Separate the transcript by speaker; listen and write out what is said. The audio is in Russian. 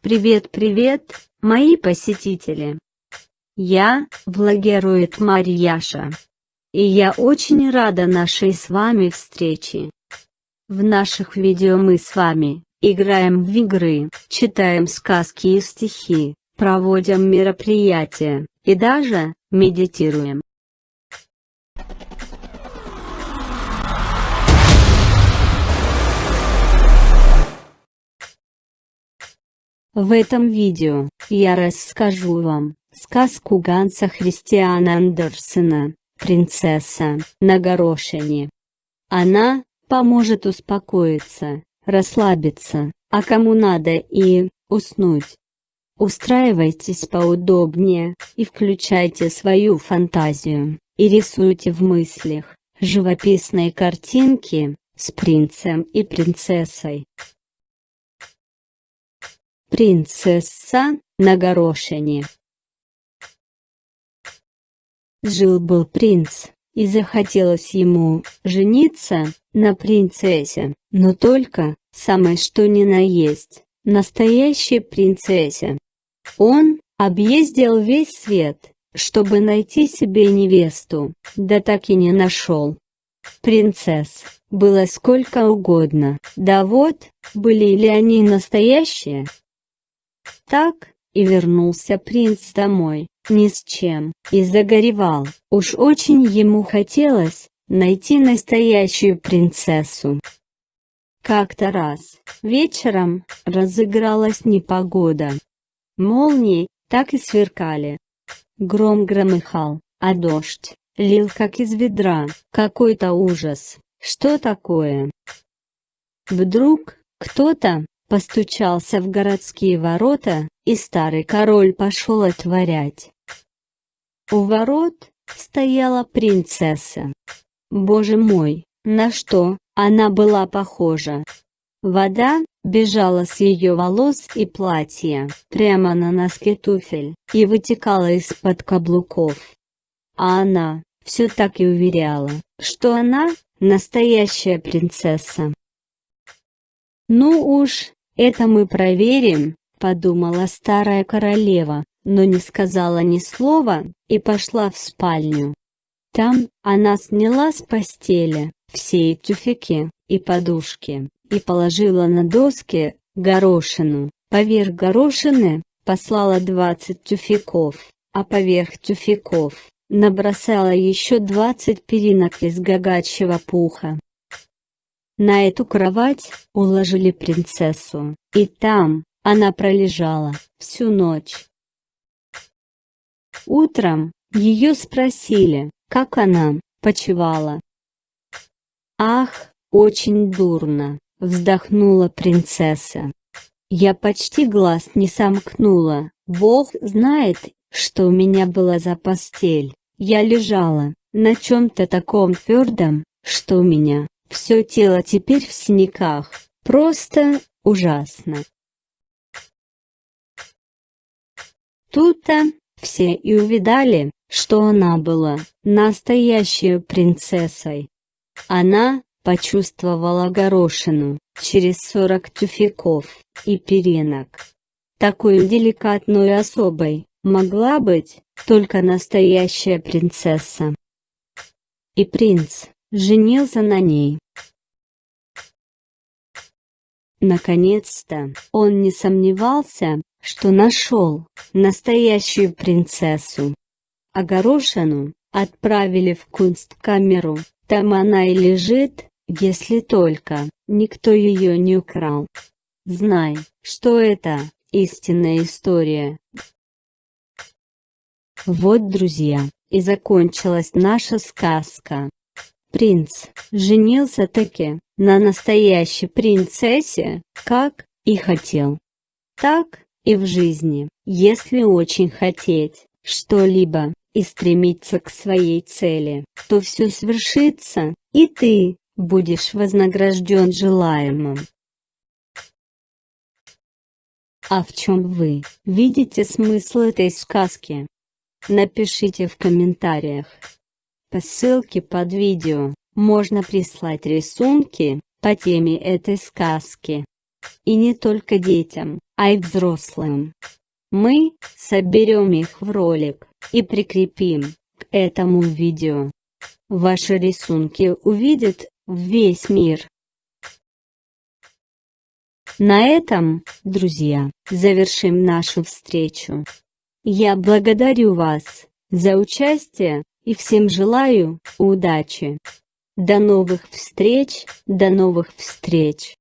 Speaker 1: Привет-привет, мои посетители! Я, влогерует Марьяша. И я очень рада нашей с вами встрече. В наших видео мы с вами, играем в игры, читаем сказки и стихи, проводим мероприятия, и даже, медитируем. В этом видео, я расскажу вам, сказку Ганса Христиана Андерсена, «Принцесса на горошине». Она, поможет успокоиться, расслабиться, а кому надо и, уснуть. Устраивайтесь поудобнее, и включайте свою фантазию, и рисуйте в мыслях, живописные картинки, с принцем и принцессой. Принцесса на горошине. Жил-был принц, и захотелось ему жениться на принцессе, но только, самое что ни на есть, настоящей принцессе. Он объездил весь свет, чтобы найти себе невесту, да так и не нашел. Принцесс было сколько угодно, да вот, были ли они настоящие, так, и вернулся принц домой, ни с чем, и загоревал, уж очень ему хотелось, найти настоящую принцессу. Как-то раз, вечером, разыгралась непогода. Молнии, так и сверкали. Гром громыхал, а дождь, лил как из ведра, какой-то ужас, что такое? Вдруг, кто-то, постучался в городские ворота, и старый король пошел отворять. У ворот стояла принцесса. Боже мой, на что она была похожа? Вода бежала с ее волос и платья, прямо на носки туфель, и вытекала из-под каблуков. А она, все так и уверяла, что она, настоящая принцесса. Ну уж, «Это мы проверим», — подумала старая королева, но не сказала ни слова, и пошла в спальню. Там, она сняла с постели, все тюфяки, и подушки, и положила на доски, горошину, поверх горошины, послала 20 тюфяков, а поверх тюфяков, набросала еще 20 перинок из гагачьего пуха. На эту кровать уложили принцессу, и там она пролежала всю ночь. Утром ее спросили, как она почевала. «Ах, очень дурно», — вздохнула принцесса. «Я почти глаз не сомкнула, Бог знает, что у меня была за постель. Я лежала на чем-то таком твердом, что у меня все тело теперь в синяках. Просто ужасно. Тут-то все и увидали, что она была настоящей принцессой. Она почувствовала горошину через сорок тюфяков и перинок. Такой деликатной особой могла быть только настоящая принцесса. И принц женился на ней. Наконец-то, он не сомневался, что нашел настоящую принцессу. А горошину отправили в кунсткамеру, там она и лежит, если только никто ее не украл. Знай, что это истинная история. Вот, друзья, и закончилась наша сказка. Принц женился-таки на настоящей принцессе, как и хотел. Так и в жизни, если очень хотеть что-либо и стремиться к своей цели, то все свершится, и ты будешь вознагражден желаемым. А в чем вы видите смысл этой сказки? Напишите в комментариях. По ссылке под видео, можно прислать рисунки, по теме этой сказки. и не только детям, а и взрослым. Мы соберем их в ролик и прикрепим к этому видео. Ваши рисунки увидят весь мир. На этом, друзья, завершим нашу встречу. Я благодарю вас за участие и всем желаю удачи. До новых встреч, до новых встреч.